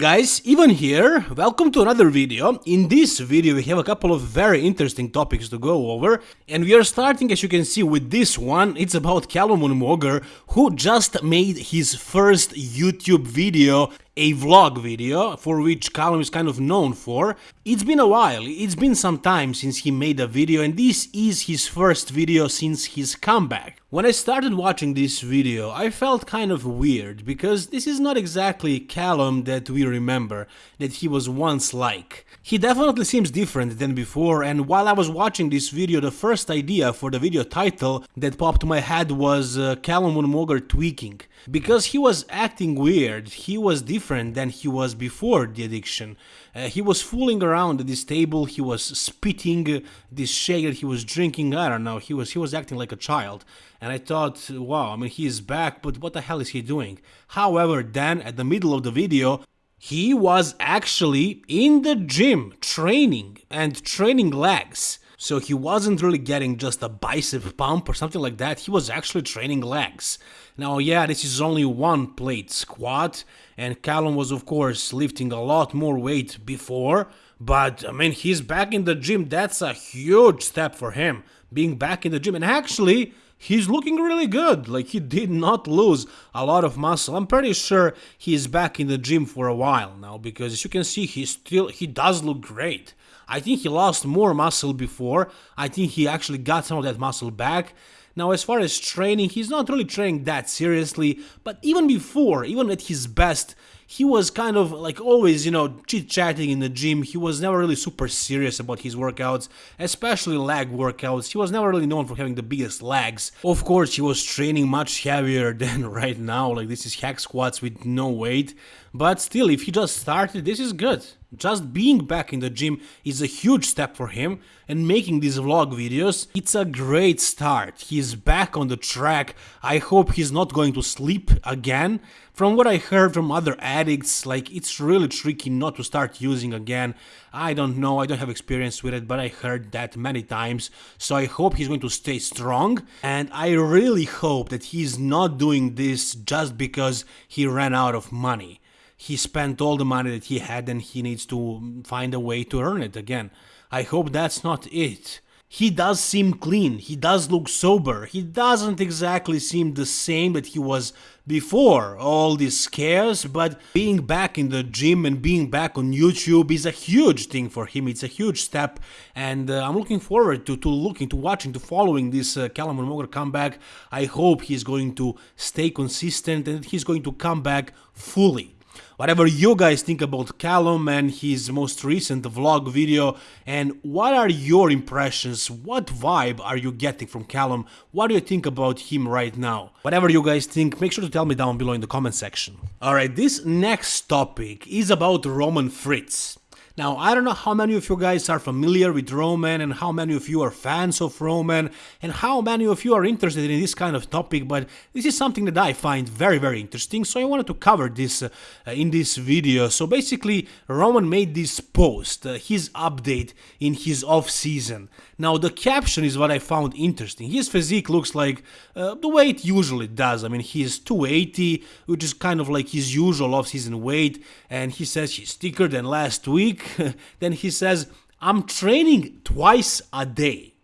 Guys, Ivan here, welcome to another video. In this video we have a couple of very interesting topics to go over and we are starting as you can see with this one, it's about Calum Moger who just made his first YouTube video a vlog video, for which Calum is kind of known for. It's been a while, it's been some time since he made a video and this is his first video since his comeback. When I started watching this video, I felt kind of weird, because this is not exactly Calum that we remember, that he was once like. He definitely seems different than before, and while I was watching this video, the first idea for the video title that popped my head was uh, Calum Moger tweaking. Because he was acting weird, he was different than he was before the addiction. Uh, he was fooling around at this table, he was spitting this shake he was drinking, I don't know, he was he was acting like a child. And I thought, wow, I mean he is back, but what the hell is he doing? However, then at the middle of the video, he was actually in the gym training and training legs. So he wasn't really getting just a bicep pump or something like that, he was actually training legs. Now yeah, this is only one plate squat, and Calum was of course lifting a lot more weight before, but I mean he's back in the gym, that's a huge step for him, being back in the gym, and actually he's looking really good. Like he did not lose a lot of muscle. I'm pretty sure he's back in the gym for a while now because as you can see he still he does look great. I think he lost more muscle before. I think he actually got some of that muscle back. Now, as far as training, he's not really training that seriously, but even before, even at his best, he was kind of like always, you know, chit-chatting in the gym. He was never really super serious about his workouts, especially leg workouts. He was never really known for having the biggest legs. Of course, he was training much heavier than right now, like this is hack squats with no weight. But still, if he just started, this is good. Just being back in the gym is a huge step for him, and making these vlog videos, it's a great start. He's back on the track, I hope he's not going to sleep again. From what I heard from other addicts, like it's really tricky not to start using again. I don't know, I don't have experience with it, but I heard that many times, so I hope he's going to stay strong, and I really hope that he's not doing this just because he ran out of money he spent all the money that he had and he needs to find a way to earn it again. I hope that's not it. He does seem clean, he does look sober, he doesn't exactly seem the same that he was before all these scares, but being back in the gym and being back on YouTube is a huge thing for him, it's a huge step, and uh, I'm looking forward to, to looking, to watching, to following this uh, Calum comeback. I hope he's going to stay consistent and he's going to come back fully whatever you guys think about Calum and his most recent vlog video and what are your impressions, what vibe are you getting from Calum, what do you think about him right now? Whatever you guys think, make sure to tell me down below in the comment section. Alright, this next topic is about Roman Fritz. Now, I don't know how many of you guys are familiar with Roman and how many of you are fans of Roman and how many of you are interested in this kind of topic, but this is something that I find very, very interesting, so I wanted to cover this uh, in this video. So basically, Roman made this post, uh, his update in his off-season. Now, the caption is what I found interesting. His physique looks like uh, the way it usually does. I mean, he's 280, which is kind of like his usual off-season weight, and he says he's thicker than last week, then he says, I'm training twice a day.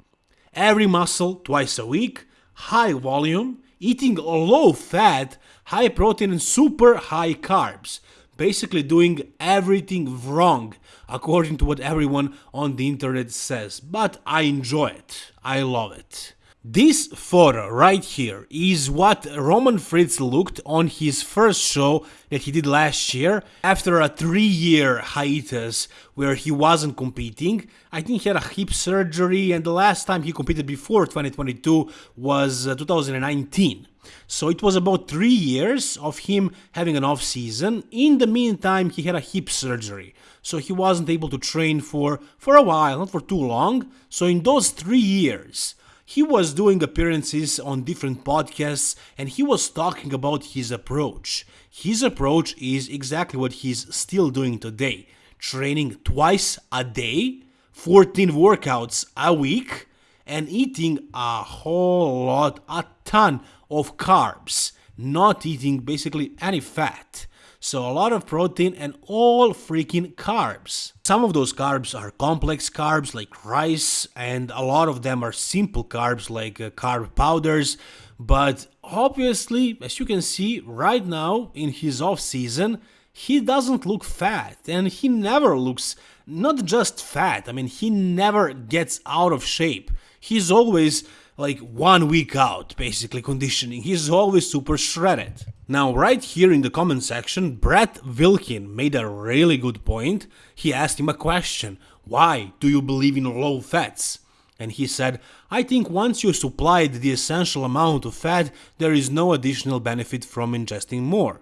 Every muscle twice a week, high volume, eating low fat, high protein and super high carbs. Basically doing everything wrong according to what everyone on the internet says. But I enjoy it. I love it. This photo right here is what Roman Fritz looked on his first show that he did last year after a three year hiatus where he wasn't competing. I think he had a hip surgery and the last time he competed before 2022 was uh, 2019. So it was about three years of him having an off season. In the meantime, he had a hip surgery. So he wasn't able to train for, for a while, not for too long. So in those three years, he was doing appearances on different podcasts and he was talking about his approach. His approach is exactly what he's still doing today training twice a day, 14 workouts a week, and eating a whole lot, a ton of carbs, not eating basically any fat. So a lot of protein and all freaking carbs. Some of those carbs are complex carbs like rice and a lot of them are simple carbs like uh, carb powders. But obviously, as you can see right now in his off season, he doesn't look fat and he never looks not just fat, I mean, he never gets out of shape. He's always like one week out, basically conditioning. He's always super shredded. Now, right here in the comment section, Brett Wilkin made a really good point. He asked him a question Why do you believe in low fats? And he said, I think once you supplied the essential amount of fat, there is no additional benefit from ingesting more.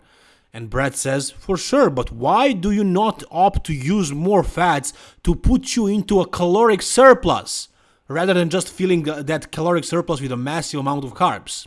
And Brett says, For sure, but why do you not opt to use more fats to put you into a caloric surplus? Rather than just filling uh, that caloric surplus with a massive amount of carbs.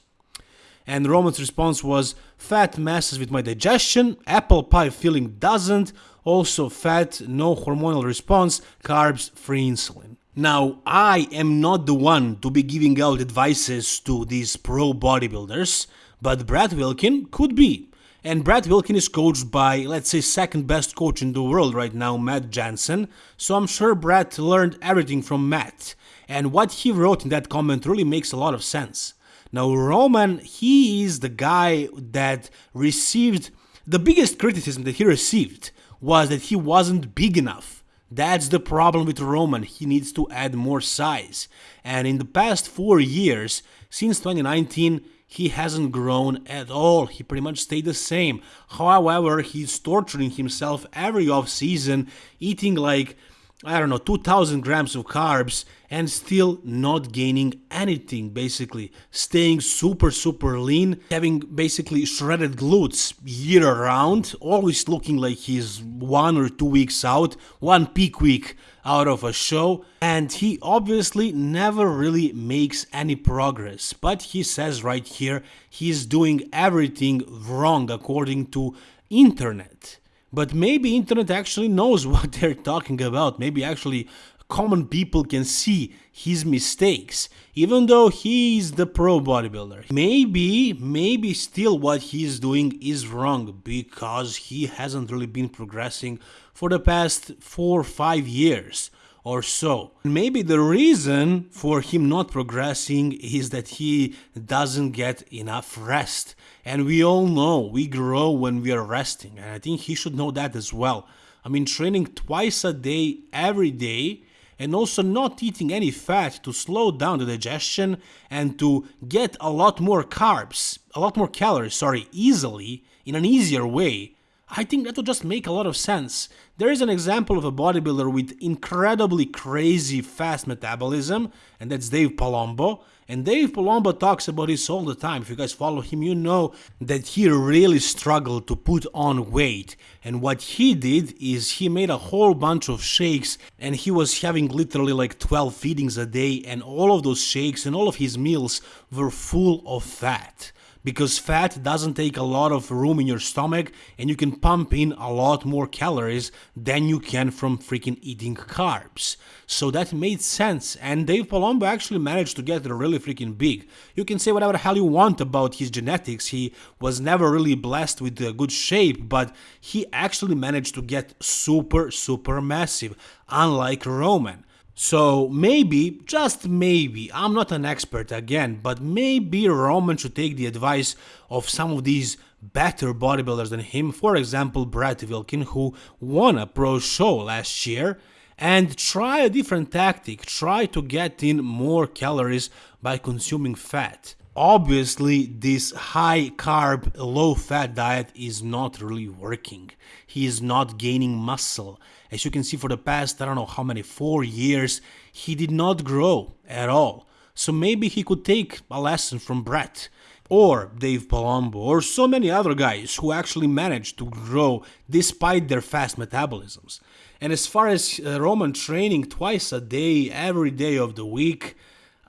And Roman's response was fat messes with my digestion, apple pie filling doesn't, also fat, no hormonal response, carbs, free insulin. Now, I am not the one to be giving out advices to these pro bodybuilders, but Brad Wilkin could be. And Brett Wilkin is coached by, let's say, second best coach in the world right now, Matt Jansen. So I'm sure Brett learned everything from Matt. And what he wrote in that comment really makes a lot of sense. Now, Roman, he is the guy that received the biggest criticism that he received was that he wasn't big enough. That's the problem with Roman. He needs to add more size. And in the past four years, since 2019, he hasn't grown at all. He pretty much stayed the same. However, he's torturing himself every off season, eating like I don't know, 2000 grams of carbs and still not gaining anything basically. Staying super, super lean, having basically shredded glutes year round, always looking like he's one or two weeks out, one peak week out of a show. And he obviously never really makes any progress. But he says right here he's doing everything wrong according to internet but maybe internet actually knows what they're talking about. Maybe actually common people can see his mistakes even though he's the pro bodybuilder. Maybe maybe still what he's doing is wrong because he hasn't really been progressing for the past 4 or 5 years or so. Maybe the reason for him not progressing is that he doesn't get enough rest. And we all know we grow when we are resting, and I think he should know that as well. I mean, training twice a day, every day, and also not eating any fat to slow down the digestion and to get a lot more carbs, a lot more calories, sorry, easily, in an easier way I think that would just make a lot of sense. There is an example of a bodybuilder with incredibly crazy fast metabolism, and that's Dave Palumbo. And Dave Palumbo talks about this all the time. If you guys follow him, you know that he really struggled to put on weight. And what he did is he made a whole bunch of shakes, and he was having literally like 12 feedings a day, and all of those shakes and all of his meals were full of fat because fat doesn't take a lot of room in your stomach and you can pump in a lot more calories than you can from freaking eating carbs. So that made sense and Dave Palumbo actually managed to get really freaking big. You can say whatever the hell you want about his genetics, he was never really blessed with a good shape, but he actually managed to get super super massive, unlike Roman. So maybe, just maybe, I'm not an expert again, but maybe Roman should take the advice of some of these better bodybuilders than him, for example Brett Wilkin who won a pro show last year, and try a different tactic, try to get in more calories by consuming fat. Obviously, this high carb, low fat diet is not really working. He is not gaining muscle. As you can see, for the past, I don't know how many, four years, he did not grow at all. So maybe he could take a lesson from Brett or Dave Palumbo or so many other guys who actually managed to grow despite their fast metabolisms. And as far as uh, Roman training twice a day, every day of the week,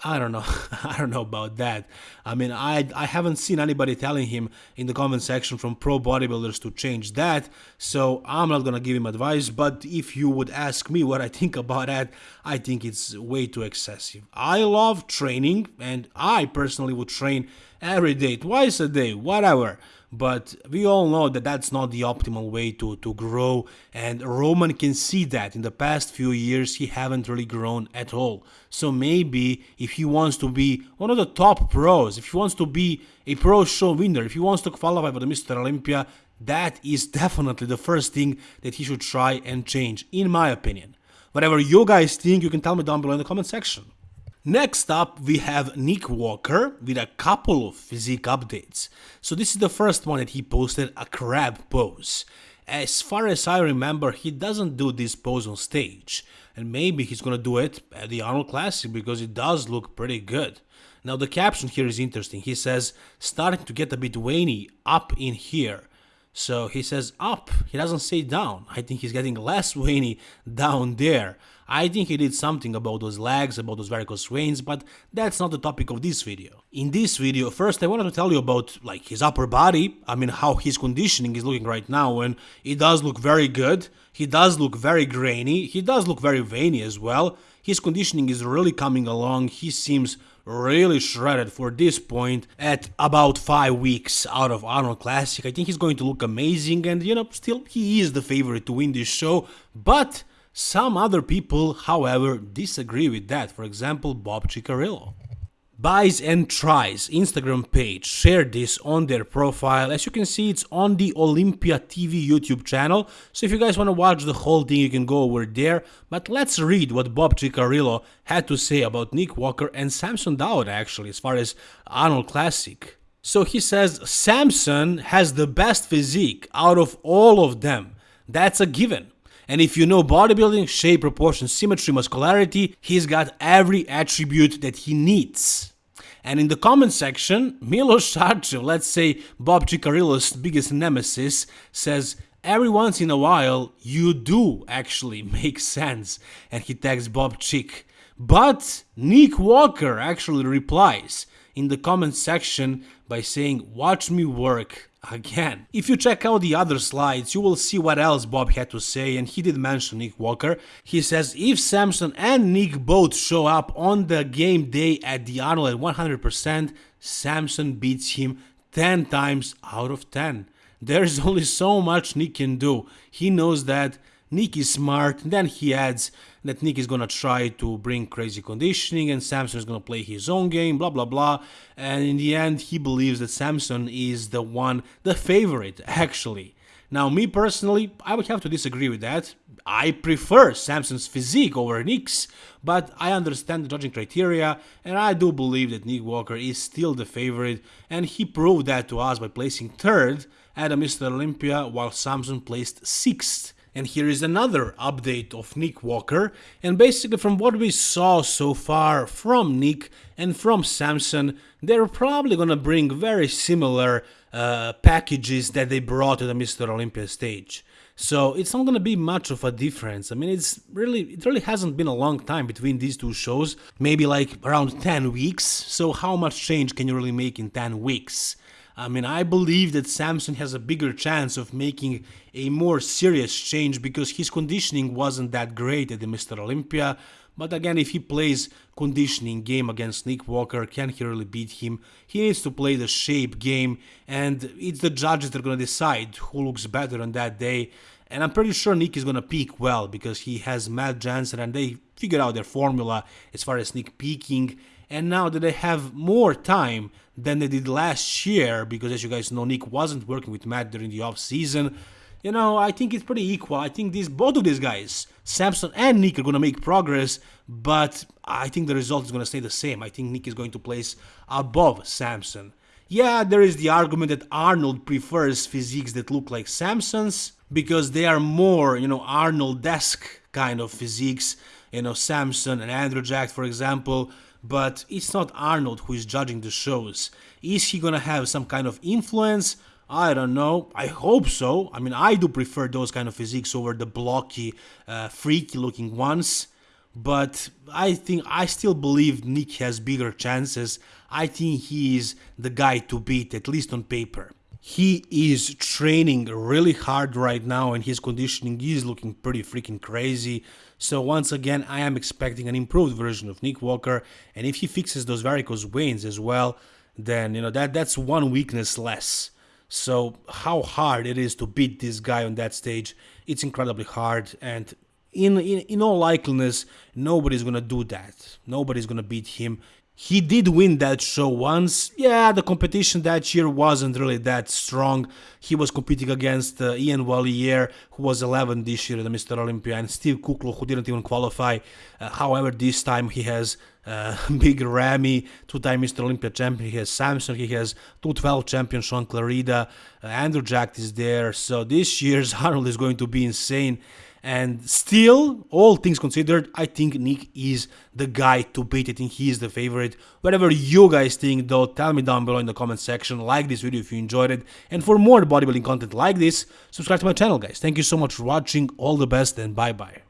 I don't know. I don't know about that. I mean, I I haven't seen anybody telling him in the comment section from pro bodybuilders to change that. So I'm not gonna give him advice. But if you would ask me what I think about that, I think it's way too excessive. I love training, and I personally would train every day, twice a day, whatever. but we all know that that's not the optimal way to, to grow and Roman can see that in the past few years he haven't really grown at all. So maybe if he wants to be one of the top pros, if he wants to be a pro show winner, if he wants to qualify for the Mr. Olympia, that is definitely the first thing that he should try and change, in my opinion. Whatever you guys think, you can tell me down below in the comment section. Next up, we have Nick Walker with a couple of physique updates. So this is the first one that he posted, a crab pose. As far as I remember, he doesn't do this pose on stage. And maybe he's gonna do it at the Arnold Classic because it does look pretty good. Now the caption here is interesting. He says, starting to get a bit veiny up in here. So he says up, he doesn't say down. I think he's getting less veiny down there. I think he did something about those legs, about those varicose veins, but that's not the topic of this video. In this video, first I wanted to tell you about like his upper body, I mean how his conditioning is looking right now and it does look very good, he does look very grainy, he does look very veiny as well, his conditioning is really coming along, he seems really shredded for this point at about 5 weeks out of Arnold Classic. I think he's going to look amazing and you know still he is the favorite to win this show but some other people however disagree with that for example Bob Cicherillo. Buys and Tries Instagram page shared this on their profile. As you can see, it's on the Olympia TV YouTube channel. So if you guys want to watch the whole thing, you can go over there. But let's read what Bob Cicherillo had to say about Nick Walker and Samson Dauda actually, as far as Arnold Classic. So he says, Samson has the best physique out of all of them. That's a given. And if you know bodybuilding, shape, proportion, symmetry, muscularity, he's got every attribute that he needs. And in the comment section, Milos Sarcev, let's say Bob Cicherillo's biggest nemesis, says, Every once in a while, you do actually make sense. And he tags Bob Chick. But Nick Walker actually replies in the comment section by saying, Watch me work again. If you check out the other slides, you will see what else Bob had to say, and he did mention Nick Walker. He says if Samson and Nick both show up on the game day at the Arnold at 100%, Samson beats him 10 times out of 10. There's only so much Nick can do. He knows that Nick is smart, then he adds that Nick is gonna try to bring crazy conditioning and Samson is gonna play his own game, blah blah blah. And in the end, he believes that Samson is the one, the favorite, actually. Now, me personally, I would have to disagree with that. I prefer Samson's physique over Nick's, but I understand the judging criteria, and I do believe that Nick Walker is still the favorite, and he proved that to us by placing third at a Mr. Olympia, while Samson placed sixth. And here is another update of Nick Walker. And basically from what we saw so far from Nick and from Samson, they're probably gonna bring very similar uh, packages that they brought to the Mr. Olympia stage. So it's not gonna be much of a difference. I mean, it's really, it really hasn't been a long time between these two shows, maybe like around 10 weeks. So how much change can you really make in 10 weeks? I mean, I believe that Samson has a bigger chance of making a more serious change because his conditioning wasn't that great at the Mr. Olympia. But again, if he plays conditioning game against Nick Walker, can he really beat him? He needs to play the shape game, and it's the judges that are going to decide who looks better on that day. And I'm pretty sure Nick is going to peak well because he has Matt Jansen and they figured out their formula as far as Nick peaking and now that they have more time than they did last year, because as you guys know, Nick wasn't working with Matt during the off season. You know, I think it's pretty equal. I think these both of these guys, Samson and Nick, are gonna make progress, but I think the result is gonna stay the same. I think Nick is going to place above Samson. Yeah, there is the argument that Arnold prefers physiques that look like Samson's because they are more, you know, Arnold-esque kind of physiques. You know, Samson and Andrew Jack, for example, but it's not Arnold who is judging the shows. Is he gonna have some kind of influence? I don't know. I hope so. I mean, I do prefer those kind of physiques over the blocky, uh, freaky looking ones. But I think I still believe Nick has bigger chances. I think he is the guy to beat, at least on paper. He is training really hard right now and his conditioning is looking pretty freaking crazy. So once again, I am expecting an improved version of Nick Walker and if he fixes those varicose veins as well, then you know that that's one weakness less. So how hard it is to beat this guy on that stage, it's incredibly hard and in, in, in all likeliness, nobody's gonna do that. Nobody's gonna beat him. He did win that show once. Yeah, the competition that year wasn't really that strong. He was competing against uh, Iain Valliere, who was 11 this year at the Mr. Olympia, and Steve Kuclo, who didn't even qualify. Uh, however, this time he has uh, Big Ramy, two-time Mr. Olympia champion. He has Samson. He has 212 champion Shaun Clarida. Uh, Andrew Jack is there. So this year's Arnold is going to be insane. And still, all things considered, I think Nick is the guy to beat. I think he is the favorite. Whatever you guys think though, tell me down below in the comment section. Like this video if you enjoyed it. And for more bodybuilding content like this, subscribe to my channel guys. Thank you so much for watching. All the best and bye bye.